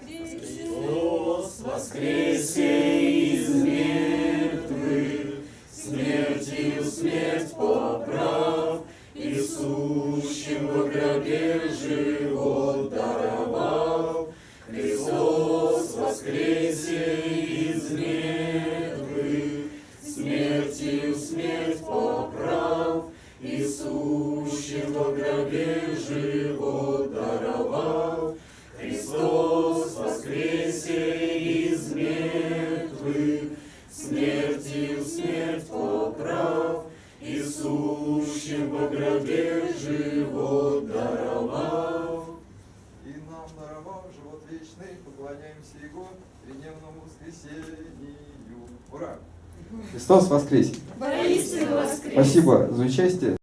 Христос воскресе из мертвых, смертью смерть поправ, и сущим во гробе живот даровал. Христос воскресе из мертвых, смертью смерть поправ, и сущим во гробе живот смерть поправ, и сущим во гробе живот даровал. И нам даровав живот вечный, поклоняемся Его тридневному воскресению. Ура! Христос воскресе! Спасибо за участие.